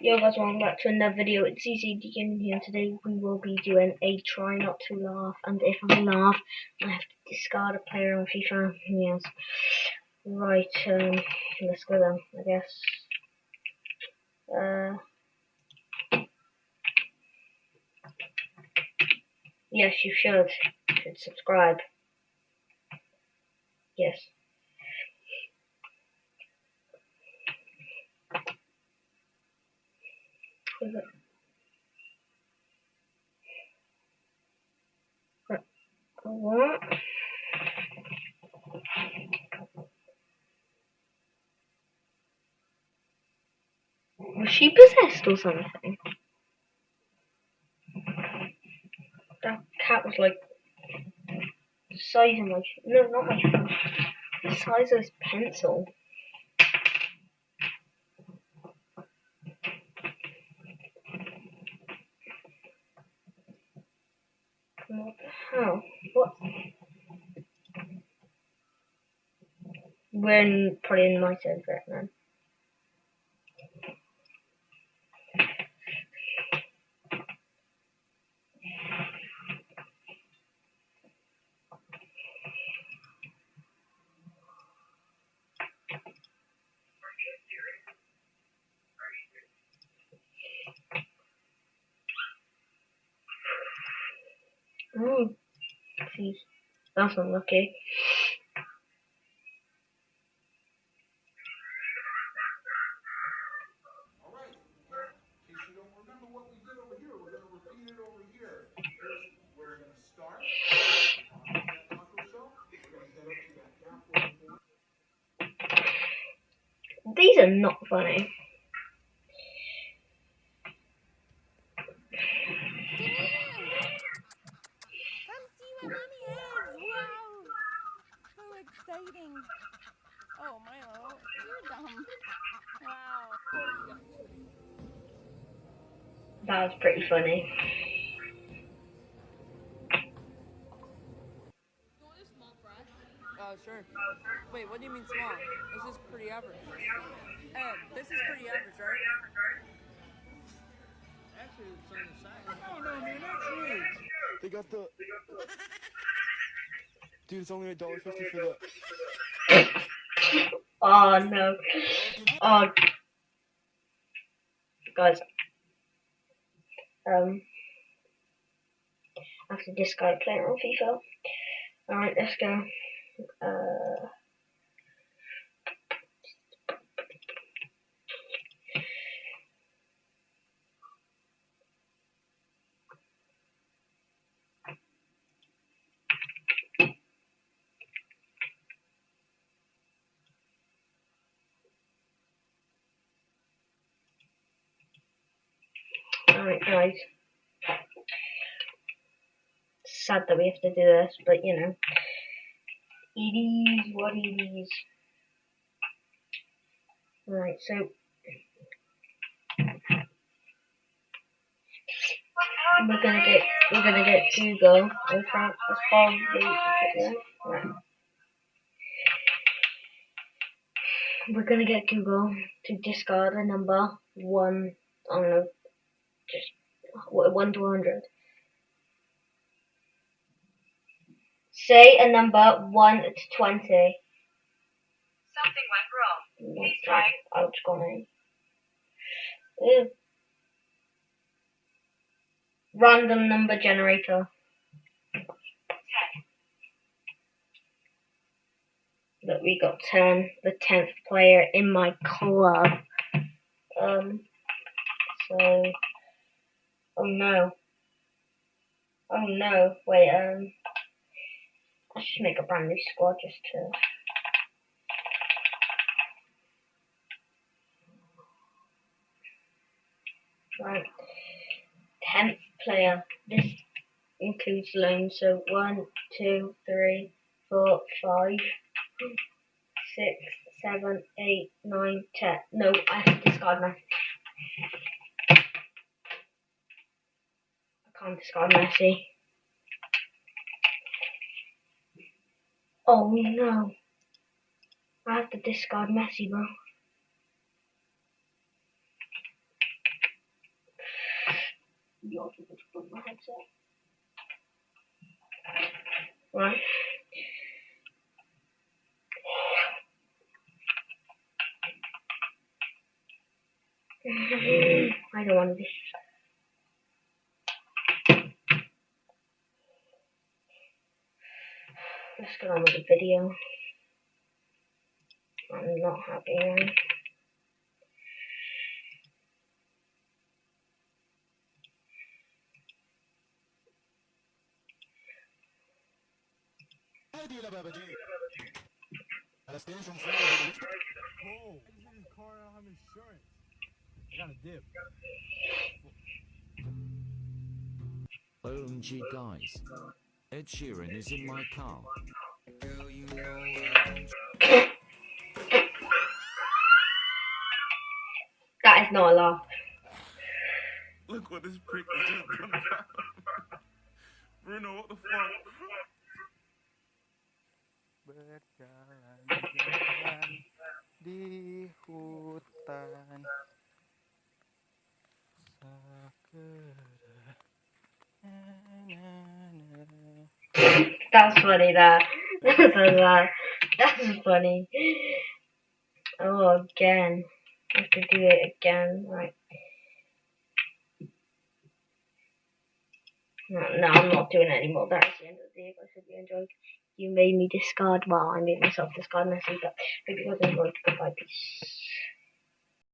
Yo guys, welcome back to another video. It's CCD Gaming here. Today we will be doing a try not to laugh, and if I laugh, I have to discard a player on FIFA. Yes. Right, um, let's go then, I guess. Uh, yes, you should. You should subscribe. Yes. Was she possessed or something? That cat was like the size of my no, not my. The size of this pencil. What the hell? What? We're in, probably in my server then. Oh, jeez. That's unlucky. All right. In case you don't remember what we did over here, we're going to repeat it over here. Here's where we're going to start. On that taco shell. We're going to head up to that halfway point. These are not funny. Come see what mommy has! Wow! So exciting! Oh, Milo, you're dumb. Wow. That was pretty funny. Uh, sure. Wait, what do you mean small? This is pretty average. Ed, this is pretty average, right? Actually, it's on the side. Oh, no, man, that's huge. They got the. Dude, it's only a dollar fifty for the. Oh no. Oh. Guys. Um. I have to discard player on FIFA. Alright, let's go. Uh. Alright, guys. Sad that we have to do this, but you know. It is what it is. Right, so. We're gonna get we're gonna get Google. I can't that's probably. Right. We're gonna get Google to discard a number one I don't know 1 to 100. Say a number 1 to 20. Something went wrong. Please try. Ouch, gone Ew. Random number generator. That we got 10, the 10th player in my club. Um, so, oh no. Oh no, wait, um, let's just make a brand new squad just to. Right. Tenth player. This includes loans. So one, two, three, four, five, six, seven, eight, nine, ten. No, I have to discard Messi. I can't discard Messi. Oh no. I have to discard Messi, bro. Right. I don't want to Let's get on with the video. I'm not happy now. Oh, OMG guys. Ed Sheeran is in my car. That is not a laugh. Look what this prick has just done. Bruno, what the fuck? berjalan-jalan di hutan sekedar That's funny, that. that. That's funny. Oh, again. I have to do it again. Right. No, no, I'm not doing it anymore. That's the end of the video. I hope you enjoyed. You made me discard. Well, I made myself discard Messi, but hope you guys enjoyed. Goodbye. Peace.